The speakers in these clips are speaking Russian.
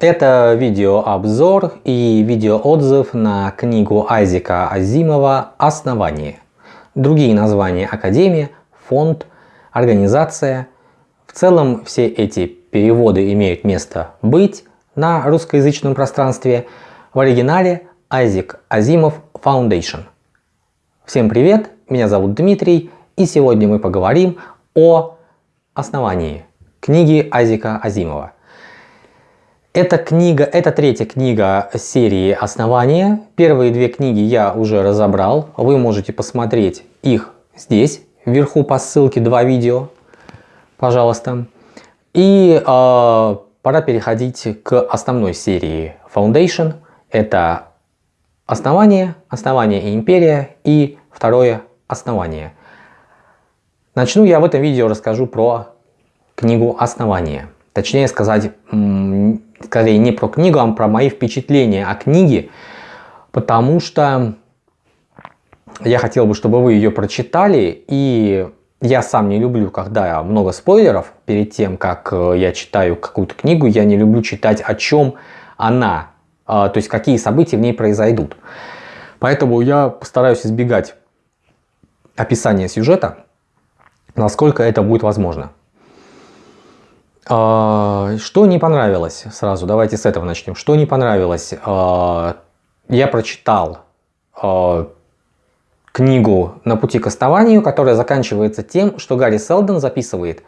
Это видеообзор и видеоотзыв на книгу Айзека Азимова «Основание». Другие названия Академия, фонд, организация. В целом все эти переводы имеют место быть на русскоязычном пространстве. В оригинале Айзек Азимов Foundation. Всем привет, меня зовут Дмитрий и сегодня мы поговорим о основании книги Айзека Азимова. Эта книга, это третья книга серии «Основания». Первые две книги я уже разобрал. Вы можете посмотреть их здесь, вверху по ссылке два видео, пожалуйста. И э, пора переходить к основной серии Foundation. Это «Основание», «Основание и империя» и второе «Основание». Начну я в этом видео расскажу про книгу «Основание». Точнее сказать, скорее не про книгу, а про мои впечатления о книге, потому что я хотел бы, чтобы вы ее прочитали, и я сам не люблю, когда много спойлеров перед тем, как э, я читаю какую-то книгу, я не люблю читать, о чем она, а, то есть какие события в ней произойдут. Поэтому я постараюсь избегать описания сюжета, насколько это будет возможно. А, что не понравилось сразу? Давайте с этого начнем. Что не понравилось? А, я прочитал а, книгу «На пути к основанию», которая заканчивается тем, что Гарри Селдон записывает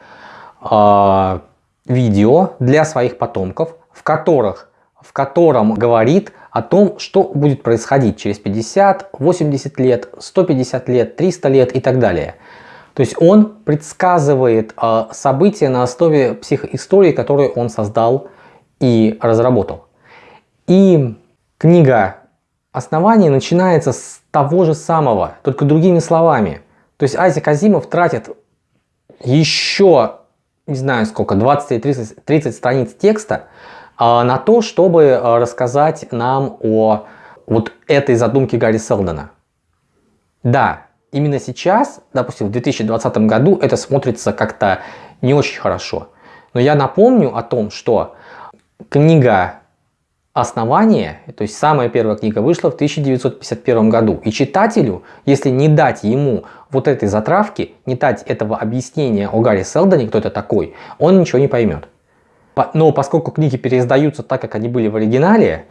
видео для своих потомков, в, которых, в котором говорит о том, что будет происходить через 50, 80 лет, 150 лет, 300 лет и так далее. То есть он предсказывает э, события на основе психоистории, которую он создал и разработал. И книга «Основание» начинается с того же самого, только другими словами. То есть Айзек Азимов тратит еще, не знаю сколько, 20-30 30 страниц текста э, на то, чтобы э, рассказать нам о вот этой задумке Гарри Селдона. Да, именно сейчас, допустим, в 2020 году это смотрится как-то не очень хорошо. Но я напомню о том, что книга «Основание», то есть самая первая книга, вышла в 1951 году. И читателю, если не дать ему вот этой затравки, не дать этого объяснения о Гарри Селдоне, кто это такой, он ничего не поймет. Но поскольку книги переиздаются так, как они были в оригинале,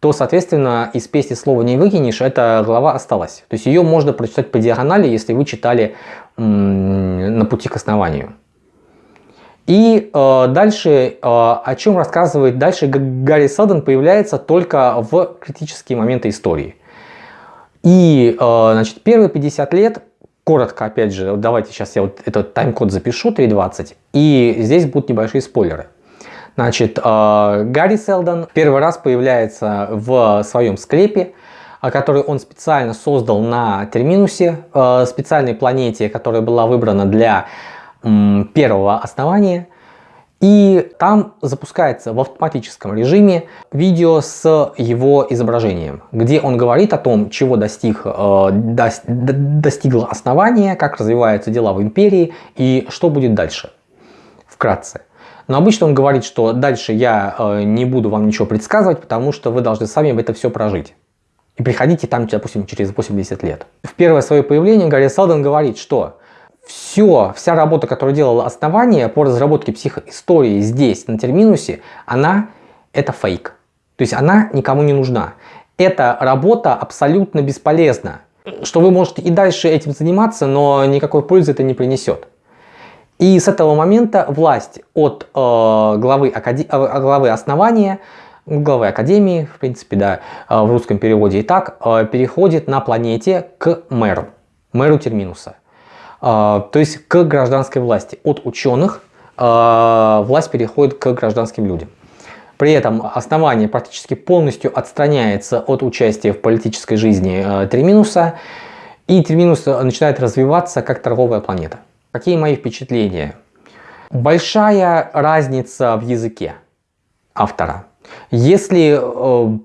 то, соответственно, из песни слова не выкинешь, эта глава осталась. То есть ее можно прочитать по диагонали, если вы читали на пути к основанию. И э, дальше, э, о чем рассказывает дальше Гарри Селдон, появляется только в критические моменты истории. И, э, значит, первые 50 лет, коротко, опять же, давайте сейчас я вот этот тайм-код запишу, 3.20, и здесь будут небольшие спойлеры. Значит, э, Гарри Селдон первый раз появляется в своем склепе, э, который он специально создал на Терминусе, э, специальной планете, которая была выбрана для первого основания. И там запускается в автоматическом режиме видео с его изображением, где он говорит о том, чего достиг, достигло основание, как развиваются дела в империи и что будет дальше. Вкратце. Но обычно он говорит, что дальше я э, не буду вам ничего предсказывать, потому что вы должны сами это все прожить. И приходите там, допустим, через 80 лет. В первое свое появление Гарри Салден говорит, что все, вся работа, которую делало основание по разработке психоистории здесь, на Терминусе, она это фейк. То есть она никому не нужна. Эта работа абсолютно бесполезна. Что вы можете и дальше этим заниматься, но никакой пользы это не принесет. И с этого момента власть от э, главы, акаде... Э, главы основания, главы академии, в принципе, да, э, в русском переводе и так, э, переходит на планете к мэру, мэру Терминуса. Э, то есть к гражданской власти. От ученых э, власть переходит к гражданским людям. При этом основание практически полностью отстраняется от участия в политической жизни э, Терминуса, и Терминус начинает развиваться как торговая планета. Какие мои впечатления? Большая разница в языке автора. Если э,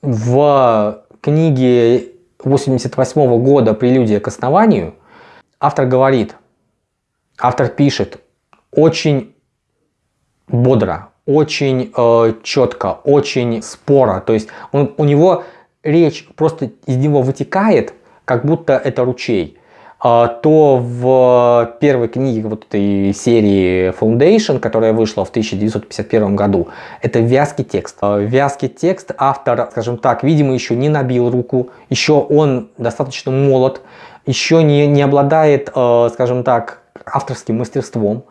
в книге 88 года «Прелюдия к основанию» автор говорит, автор пишет очень бодро, очень э, четко, очень споро. То есть он, у него речь просто из него вытекает, как будто это ручей. А, то в первой книге вот этой серии Foundation, которая вышла в 1951 году, это вязкий текст. А, вязкий текст автор, скажем так, видимо, еще не набил руку, еще он достаточно молод, еще не, не обладает, а, скажем так, авторским мастерством.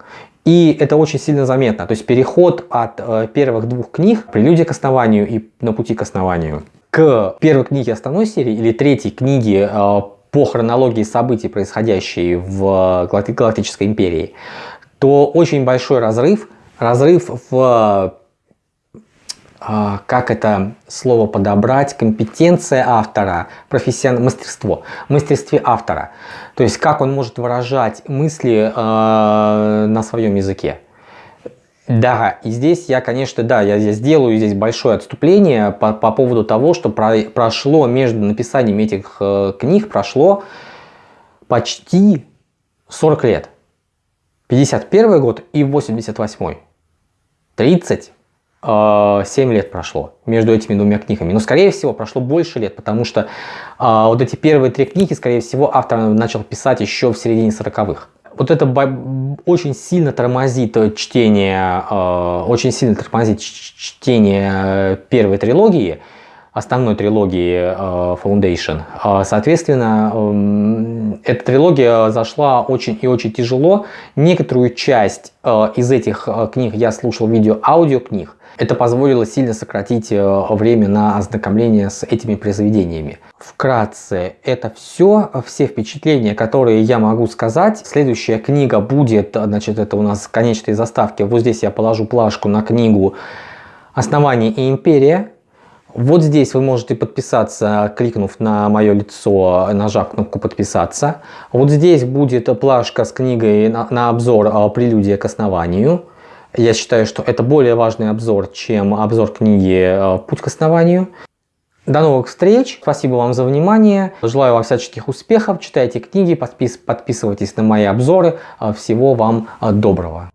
И это очень сильно заметно. То есть переход от первых двух книг «Прелюдия к основанию» и «На пути к основанию» к первой книге основной серии или третьей книге по хронологии событий, происходящие в Галактической империи, то очень большой разрыв, разрыв в, а, как это слово подобрать, компетенция автора, профессиональное мастерство, мастерстве автора. То есть как он может выражать мысли э, на своем языке. Да, и здесь я, конечно, да, я, я сделаю здесь большое отступление по, по поводу того, что про, прошло между написанием этих э, книг, прошло почти 40 лет. 51 год и 88. 37 э, лет прошло между этими двумя книгами. Но, скорее всего, прошло больше лет, потому что э, вот эти первые три книги, скорее всего, автор начал писать еще в середине 40-х вот это очень сильно тормозит э, чтение, э, очень сильно тормозит чтение первой трилогии, основной трилогии э, Foundation. Соответственно, эм, эта трилогия зашла очень и очень тяжело. Некоторую часть из этих книг я слушал видео аудиокниг. Это позволило сильно сократить э, время на ознакомление с этими произведениями. Вкратце, это все, все впечатления, которые я могу сказать. Следующая книга будет, значит, это у нас конечные заставки. Вот здесь я положу плашку на книгу «Основание и империя». Вот здесь вы можете подписаться, кликнув на мое лицо, нажав кнопку подписаться. Вот здесь будет плашка с книгой на, на обзор э, «Прелюдия к основанию». Я считаю, что это более важный обзор, чем обзор книги э, «Путь к основанию». До новых встреч, спасибо вам за внимание, желаю вам всяческих успехов, читайте книги, подпис подписывайтесь на мои обзоры, э, всего вам доброго.